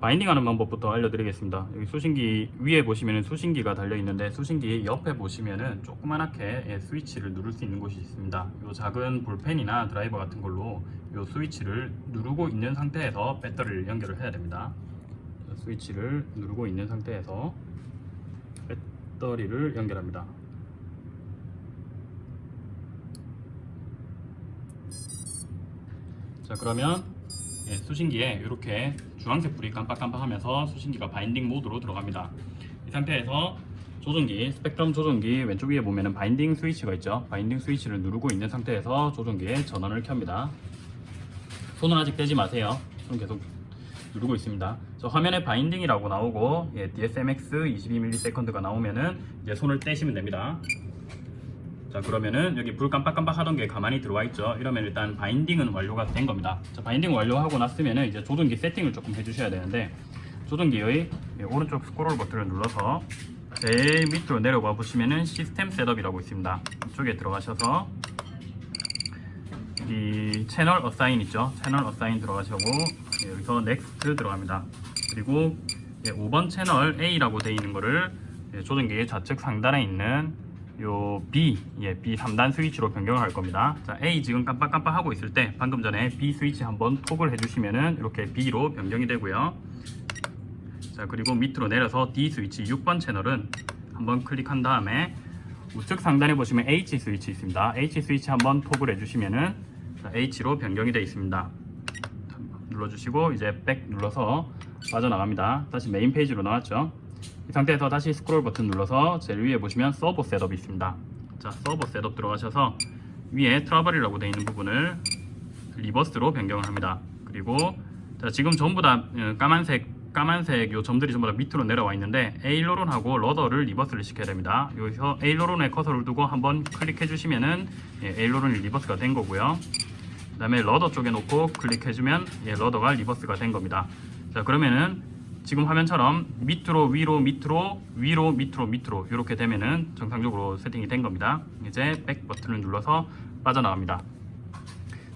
바인딩하는 방법부터 알려드리겠습니다. 여기 수신기 위에 보시면 수신기가 달려 있는데 수신기 옆에 보시면은 조그만하게 예, 스위치를 누를 수 있는 곳이 있습니다. 이 작은 볼펜이나 드라이버 같은 걸로 이 스위치를 누르고 있는 상태에서 배터리를 연결을 해야 됩니다. 자, 스위치를 누르고 있는 상태에서 배터리를 연결합니다. 자 그러면 예, 수신기에 이렇게 주황색 불이 깜빡깜빡하면서 수신기가 binding 모드로 들어갑니다. 이 상태에서 조종기, 스펙트럼 조종기 왼쪽 위에 보면 은 binding 스위치가 있죠. binding 스위치를 누르고 있는 상태에서 조종기에 전원을 켭니다. 손은 아직 떼지 마세요. 손 계속 누르고 있습니다. 저 화면에 binding이라고 나오고 예, DSMX 22ms가 나오면은 이제 손을 떼시면 됩니다. 자 그러면은 여기 불 깜빡깜빡 하던 게 가만히 들어와 있죠. 이러면 일단 binding은 완료가 된 겁니다. 자 binding 완료하고 났으면은 이제 조종기 세팅을 조금 해주셔야 되는데 조종기의 예, 오른쪽 스크롤 버튼을 눌러서 제일 밑으로 내려가 보시면은 시스템 setup이라고 있습니다. 이쪽에 들어가셔서 이 채널 assign 있죠? 채널 assign 들어가시고 예, 여기서 next 들어갑니다. 그리고 예, 5번 채널 A라고 되어 있는 거를 예, 조종기의 좌측 상단에 있는 요 B, 예, B 3단 스위치로 변경을 할 겁니다. 자, A 지금 깜빡깜빡 하고 있을 때 방금 전에 B 스위치 한번 톡을 해주시면은 이렇게 B로 변경이 되고요. 자, 그리고 밑으로 내려서 D 스위치 6번 채널은 한번 클릭한 다음에 우측 상단에 보시면 H 스위치 있습니다. H 스위치 한번 톡을 해주시면은 자, H로 변경이 되어 있습니다. 눌러주시고 이제 백 눌러서 빠져나갑니다. 다시 메인 페이지로 나왔죠. 이 상태에서 다시 스크롤 버튼 눌러서 제일 위에 보시면 servo setup이 있습니다. 자, servo setup 들어가셔서 위에 travel이라고 되어 있는 부분을 reverse로 변경을 합니다. 그리고 자, 지금 전부 다 어, 까만색 까만색 요 점들이 전부 다 밑으로 내려와 있는데 aileron하고 rudder를 reverse를 시켜야 됩니다. 여기서 aileron에 커서를 두고 한번 클릭해 주시면은 예, aileron이 reverse가 된 거고요. 그 다음에 rudder 쪽에 놓고 클릭해 주면 예, rudder가 reverse가 된 겁니다. 자 그러면은 지금 화면처럼 밑으로 위로 밑으로 위로 밑으로 밑으로 이렇게 되면은 정상적으로 세팅이 된 겁니다. 이제 back 버튼을 눌러서 빠져나갑니다.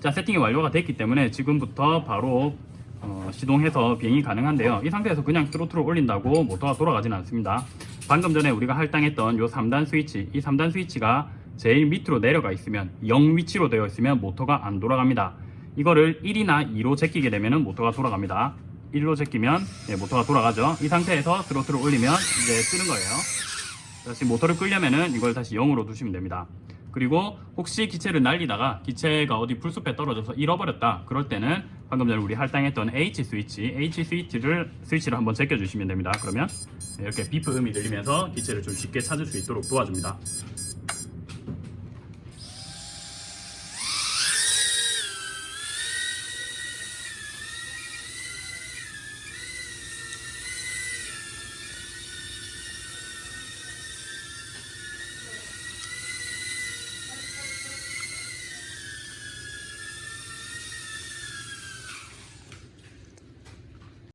자 세팅이 완료가 됐기 때문에 지금부터 바로 어, 시동해서 비행이 가능한데요. 이 상태에서 그냥 throttle을 올린다고 모터가 돌아가지는 않습니다. 방금 전에 우리가 할당했던 요 3단 스위치 이 3단 스위치가 제일 밑으로 내려가 있으면 0 위치로 되어 있으면 모터가 안 돌아갑니다. 이거를 1이나 2로 제끼게 되면 모터가 돌아갑니다. 1로 제끼면 예, 모터가 돌아가죠. 이 상태에서 트로트를 올리면 이제 뜨는 거예요. 다시 모터를 끌려면은 이걸 다시 0으로 두시면 됩니다. 그리고 혹시 기체를 날리다가 기체가 어디 풀숲에 떨어져서 잃어버렸다 그럴 때는 방금 전에 우리 할당했던 H 스위치 H 스위치를 스위치를 한번 제껴 주시면 됩니다 그러면 이렇게 비프 음이 들리면서 기체를 좀 쉽게 찾을 수 있도록 도와줍니다